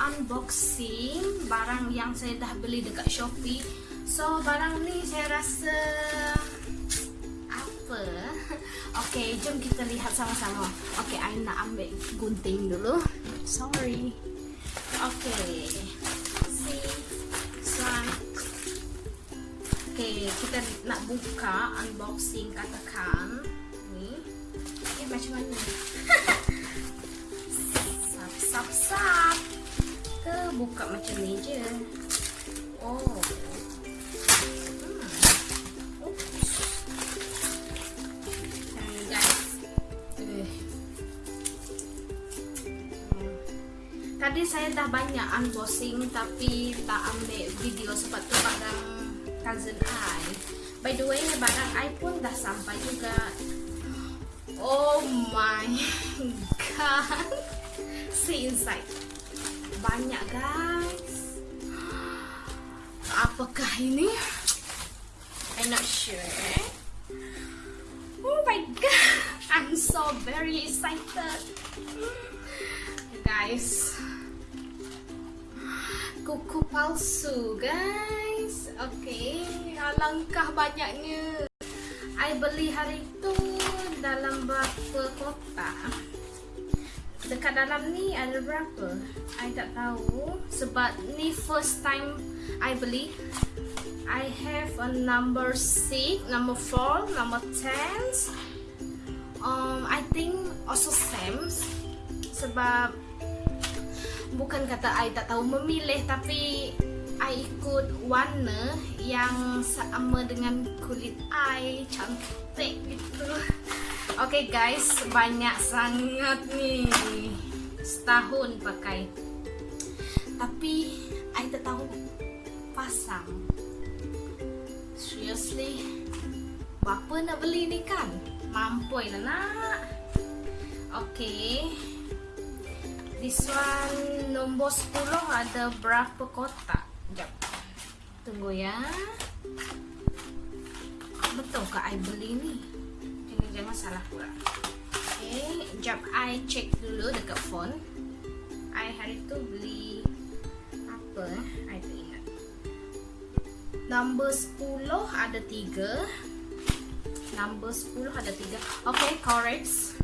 unboxing barang yang saya dah beli dekat Shopee. So barang ni saya rasa apa? Okay, jom kita lihat sama-sama. Okay, I nak ambil gunting dulu. Sorry. Slide. Okay, kita nak buka unboxing katakan ni. Okay, macam mana? buka macam ni je. Oh. Hmm. Hmm, guys. Eh. Hmm. Tadi saya dah banyak unboxing tapi tak ambil video sebab tu barang cousin I. By the way, barang I pun dah sampai juga. Oh my god. See inside. Banyak guys. Apakah ini? I'm not sure. Oh my god. I'm so very excited. Guys. Kuku palsu guys. Okay. Alangkah banyaknya. I beli hari itu dalam berapa kotak? Dekat dalam ni ada berapa? I tak tahu sebab ni first time I beli. I have a number 6, number 4, number 10. Um, I think also same sebab bukan kata I tak tahu memilih tapi I ikut warna yang sama dengan kulit I cantik gitu. Okay guys, banyak sangat ni. Setahun pakai. Tapi I tak tahu pasang. Seriously, berapa nak beli ni kan? Mampu lah nak. Okay. This one nombor 10 ada berapa kotak? Sekejap. Tunggu ya. Betul ke I beli ni? Jangan jangan salah pula. Okay, sekejap I check dulu dekat phone. I hari tu beli apa eh? I tak ingat. Number 10 ada 3. Number 10 ada 3. Okay, correct.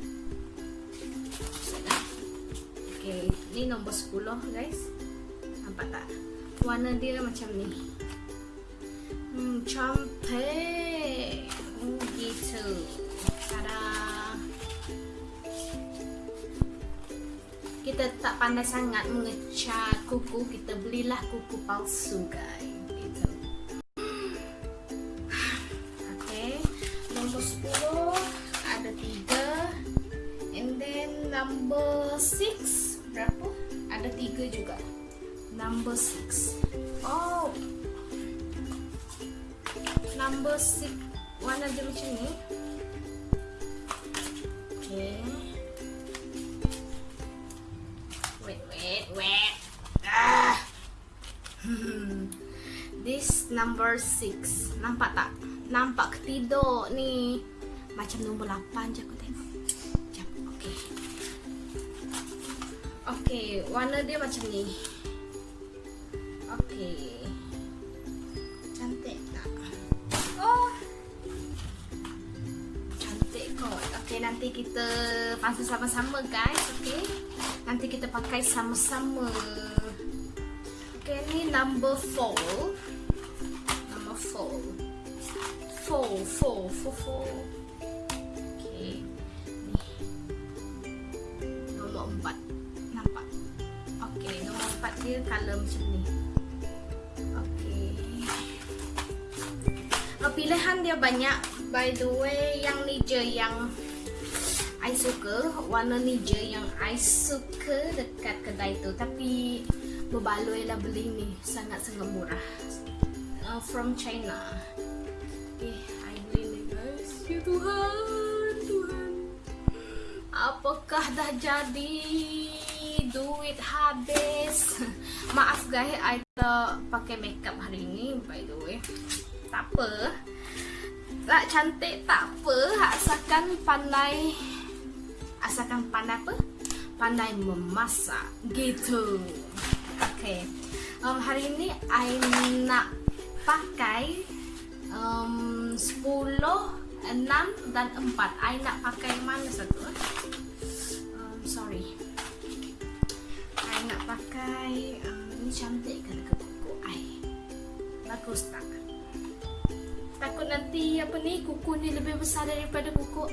Okay, ni nombor 10 guys. Nampak tak? Warna dia macam ni. Hmm, cantik. Hmm, gitu. Tada. Kita tak pandai sangat mengecat kuku, kita belilah kuku palsu guys. Okay, nombor 10 ada 3. And then number 6 berapa? Ada 3 juga. Number 6. Oh. Number 6 warna macam ni. Wait, wait, wait. Ah. This number 6. Nampak tak? Nampak ketidak ni. Macam nombor 8 je aku tengok. Sekejap. Okay. Okay, warna dia macam ni. Okay. Okay, nanti kita pasang sama-sama guys. Okay. Nanti kita pakai sama-sama. Okay, ni number 4. Number 4. 4, 4, 4, 4. Okay. Ni. Nombor 4. Nampak? Okay, nombor 4 dia color macam ni. Okay. Pilihan dia banyak. By the way, yang ni je yang I suka. Warna ni je yang I suka dekat kedai tu. Tapi berbaloi lah beli ni. Sangat-sangat murah. Uh, from China. Okay, I beli ni guys. Ya Tuhan, Tuhan. Apakah dah jadi? Duit habis. Maaf guys, I tak pakai makeup hari ni by the way. Tak apa. Tak cantik tak apa, asalkan pandai asalkan pandai apa? Pandai memasak gitu. Okay. Um, hari ini I nak pakai um, 10, 6 dan 4. I nak pakai mana satu? eh? Um, sorry. I nak pakai um, ini cantik ke dekat kuku I? Bagus tak? Takut nanti apa ni kuku ni lebih besar daripada kuku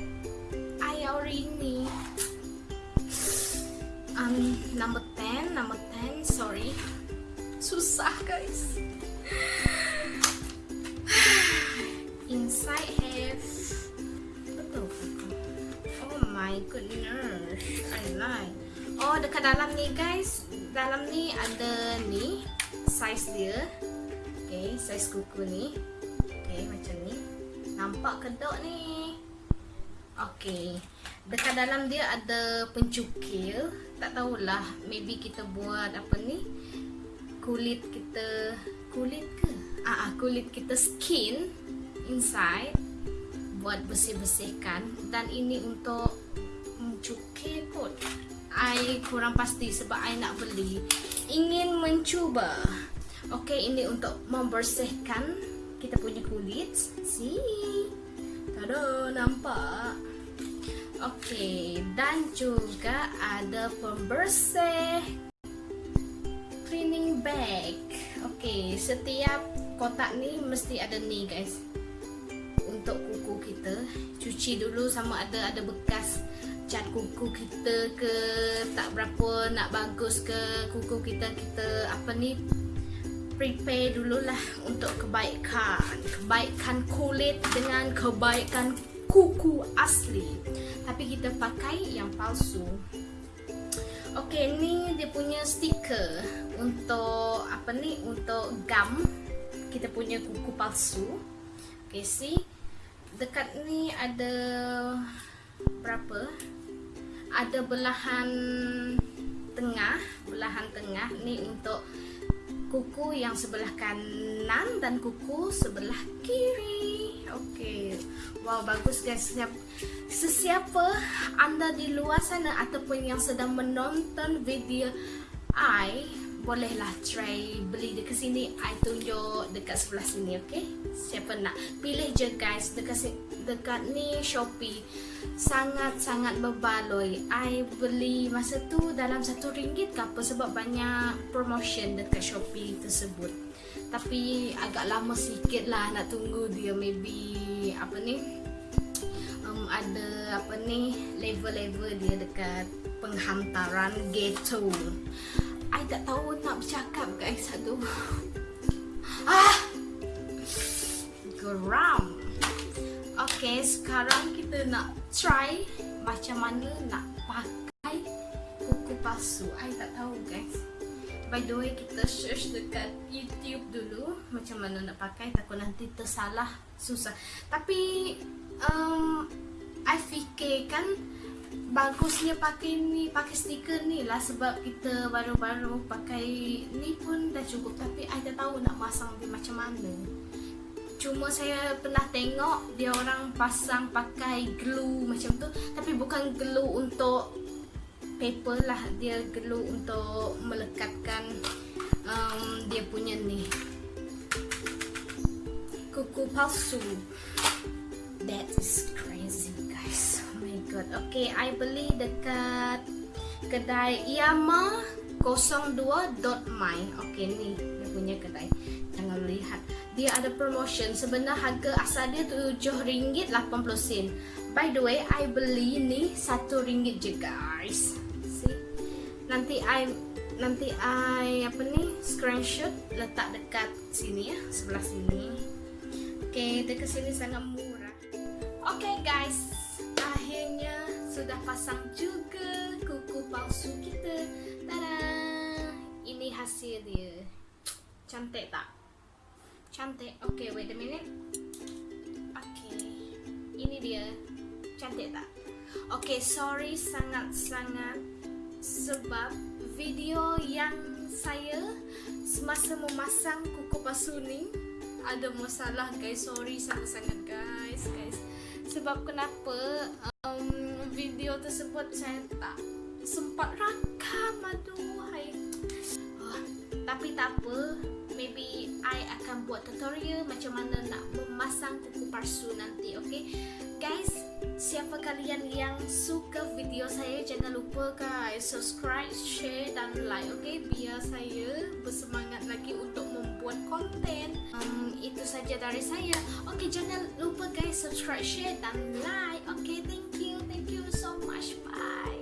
number 10, number 10, sorry. Susah guys. Inside have? Oh my goodness, I like. Oh dekat dalam ni guys, dalam ni ada ni size dia. Okay, size kuku ni. Okay, macam ni. Nampak kedok ni. Okay. Dekat dalam dia ada pencukil. Tak tahulah, maybe kita buat apa ni? Kulit kita kulit ke? Ah, ah kulit kita skin inside buat bersih-bersihkan dan ini untuk mencukil kot. I kurang pasti sebab I nak beli. Ingin mencuba. Okay, ini untuk membersihkan kita punya kulit. See? Tada, nampak? Okay, dan juga ada pembersih cleaning bag. Okay, setiap kotak ni mesti ada ni guys. Untuk kuku kita, cuci dulu sama ada ada bekas cat kuku kita ke tak berapa nak bagus ke kuku kita kita apa ni prepare dululah untuk kebaikan kebaikan kulit dengan kebaikan kuku asli tapi kita pakai yang palsu Okey, ni dia punya stiker untuk apa ni? Untuk gum kita punya kuku palsu. Okey, see? Dekat ni ada berapa? Ada belahan tengah, belahan tengah ni untuk kuku yang sebelah kanan dan kuku sebelah kiri. Okey. Wow, bagus guys. Sesiapa, anda di luar sana ataupun yang sedang menonton video I bolehlah try beli dekat sini. I tunjuk dekat sebelah sini okey? Siapa nak? Pilih je guys. Dekat si- dekat ni Shopee. Sangat-sangat berbaloi. I beli masa tu dalam satu ringgit ke apa sebab banyak promotion dekat Shopee tersebut tapi agak lama sikit lah nak tunggu dia. Maybe apa ni um, ada apa ni level-level dia dekat penghantaran ghetto. I tak tahu nak bercakap guys. Aduh. Ah! Geram. Okay sekarang kita nak try Macam mana nak pakai Kuku palsu. I tak tahu guys By the way kita search dekat YouTube dulu. Macam mana nak pakai Takut nanti tersalah Susah. Tapi um, I fikirkan bagusnya pakai ni pakai stiker ni lah sebab kita baru-baru pakai ni pun dah cukup. Tapi I tak tahu nak pasang dia macam mana. Cuma saya pernah tengok dia orang pasang pakai glue macam tu. Tapi bukan glue untuk paper lah dia glue untuk melekatkan um, dia punya ni kuku palsu that is crazy guys god. Okay, I beli dekat kedai Yama 02.my. Okay, ni dia punya kedai. Jangan lihat. Dia ada promotion. Sebenarnya harga asal dia RM7.80. By the way, I beli ni RM1 je guys. See? Nanti I nanti I apa ni screenshot letak dekat sini ya, sebelah sini. Okay, dekat sini sangat murah. Okay guys, akhirnya sudah pasang juga kuku palsu kita. Tada! Ini hasil dia. Cantik tak? Cantik. Okay, wait a minute. Okay. Ini dia. Cantik tak? Okay, sorry sangat-sangat sebab video yang saya semasa memasang kuku palsu ni ada masalah guys. Sorry sangat-sangat guys, guys. Sebab kenapa um, video tersebut saya tak sempat rakam aduh hai. Oh, Tapi tak apa, maybe I akan buat tutorial macam mana nak memasang kuku palsu nanti, okay? Guys, siapa kalian yang suka video saya, jangan lupa guys subscribe, share dan like, okay? Biar saya bersemangat lagi untuk membuat konten. Um, itu saja dari saya. Okay, jangan lupa guys subscribe, share dan like. Okay, thank you, thank you so much. Bye.